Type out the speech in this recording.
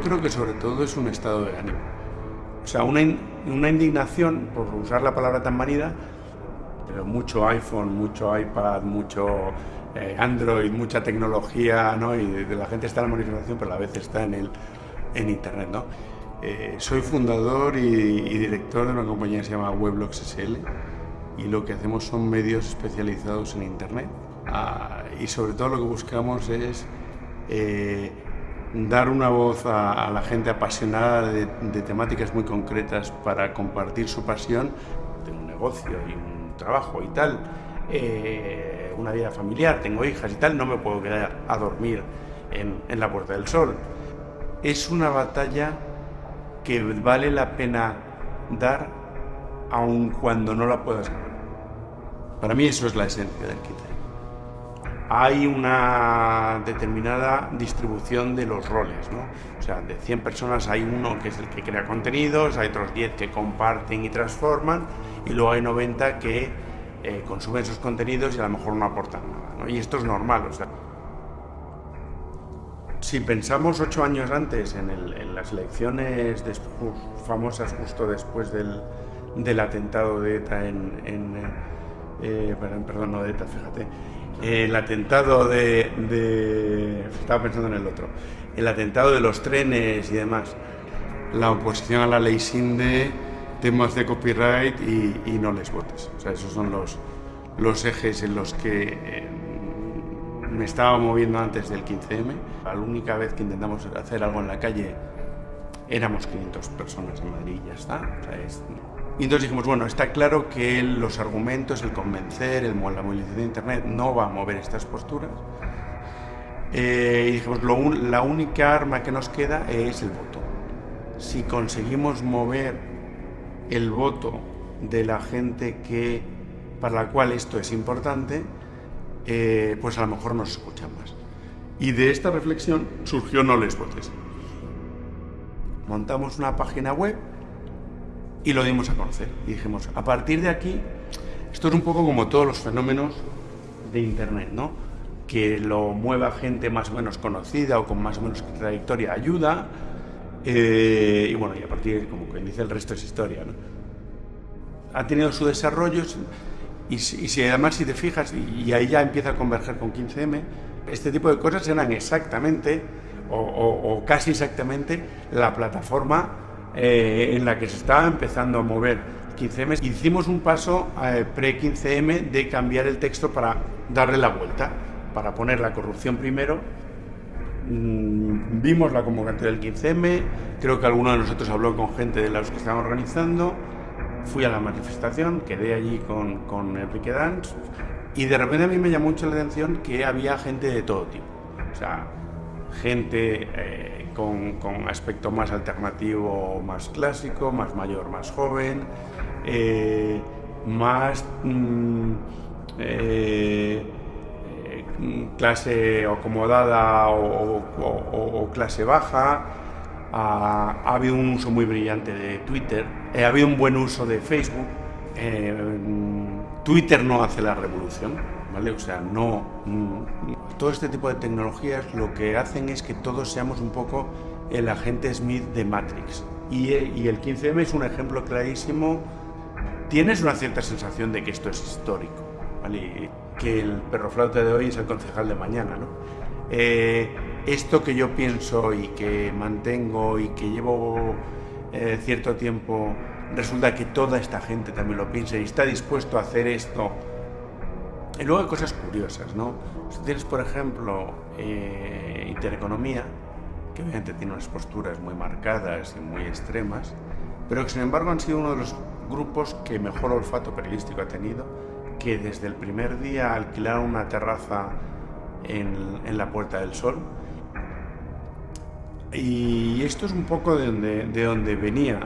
creo que sobre todo es un estado de ánimo. O sea, una, una indignación, por usar la palabra tan manida, pero mucho iPhone, mucho iPad, mucho eh, Android, mucha tecnología, ¿no? Y de, la gente está en la manifestación, pero a la vez está en, el, en Internet, ¿no? Eh, soy fundador y, director de una compañía que se llama Weblogs SL y lo que hacemos son medios especializados en Internet. Ah, y sobre todo lo que buscamos es eh, dar una voz a, la gente apasionada de, temáticas muy concretas para compartir su pasión de un negocio y un trabajo y tal, eh, una vida familiar, tengo hijas y tal, no me puedo quedar a dormir en, la Puerta del Sol. Es una batalla que vale la pena dar aun cuando no la puedas ganar. Para mí eso es la esencia del kit hay una determinada distribución de los roles, ¿no? O sea, de 100 personas hay uno que es el que crea contenidos, hay otros 10 que comparten y transforman, y luego hay 90 que eh, consumen esos contenidos y a lo mejor no aportan nada. Y esto es normal, o sea, si pensamos ocho años antes en, las elecciones famosas justo después del, atentado de ETA en, eh, perdón, no de ETA, fíjate, el atentado de, Estaba pensando en el otro. El atentado de los trenes y demás. La oposición a la ley SINDE, temas de copyright y, no les votes. O sea, esos son los, los ejes en los que eh, me estaba moviendo antes del 15M. La única vez que intentamos hacer algo en la calle éramos 500 personas en Madrid y ya está. O sea, es, y entonces dijimos, bueno, está claro que los argumentos, el convencer, el, la movilización de Internet no va a mover estas posturas. Eh, y dijimos, la única arma que nos queda es el voto. Si conseguimos mover el voto de la gente que, para la cual esto es importante, eh, pues a lo mejor nos escuchan más. Y de esta reflexión surgió No les votes. Montamos una página web y lo dimos a conocer. Y dijimos, a partir de aquí, esto es un poco como todos los fenómenos de Internet, ¿no? Que lo mueva gente más o menos conocida o con más o menos trayectoria ayuda. Eh, y bueno, y a partir, como que dice, el resto es historia, ¿no? Ha tenido su desarrollo y, si además si te fijas, y, ahí ya empieza a converger con 15M, este tipo de cosas eran exactamente o, o casi exactamente la plataforma eh, en la que se estaba empezando a mover 15M, hicimos un paso eh, pre-15M de cambiar el texto para darle la vuelta, para poner la corrupción primero. Mm, vimos la convocatoria del 15M, creo que alguno de nosotros habló con gente de los que estaban organizando, fui a la manifestación, quedé allí con, con Enrique Danz y de repente a mí me llamó mucho la atención que había gente de todo tipo. O sea, gente eh, con, aspecto más alternativo, más clásico, más mayor, más joven, eh, más mm, eh, clase acomodada o, clase baja. Ha, habido un uso muy brillante de Twitter, ha habido un buen uso de Facebook. Twitter no hace la revolución, o sea, no... Todo este tipo de tecnologías lo que hacen es que todos seamos un poco el agente Smith de Matrix. Y, el 15M es un ejemplo clarísimo. Tienes una cierta sensación de que esto es histórico, ¿vale? que el perro flauta de hoy es el concejal de mañana, ¿no? Eh, esto que yo pienso y que mantengo y que llevo eh, cierto tiempo, resulta que toda esta gente también lo piensa y está dispuesto a hacer esto y luego hay cosas curiosas, ¿no? Si tienes, por ejemplo, eh, intereconomía, que obviamente tiene unas posturas muy marcadas y muy extremas, pero que sin embargo han sido uno de los grupos que mejor olfato periodístico ha tenido, que desde el primer día alquilaron una terraza en, en la Puerta del Sol. Y esto es un poco de donde, de donde venía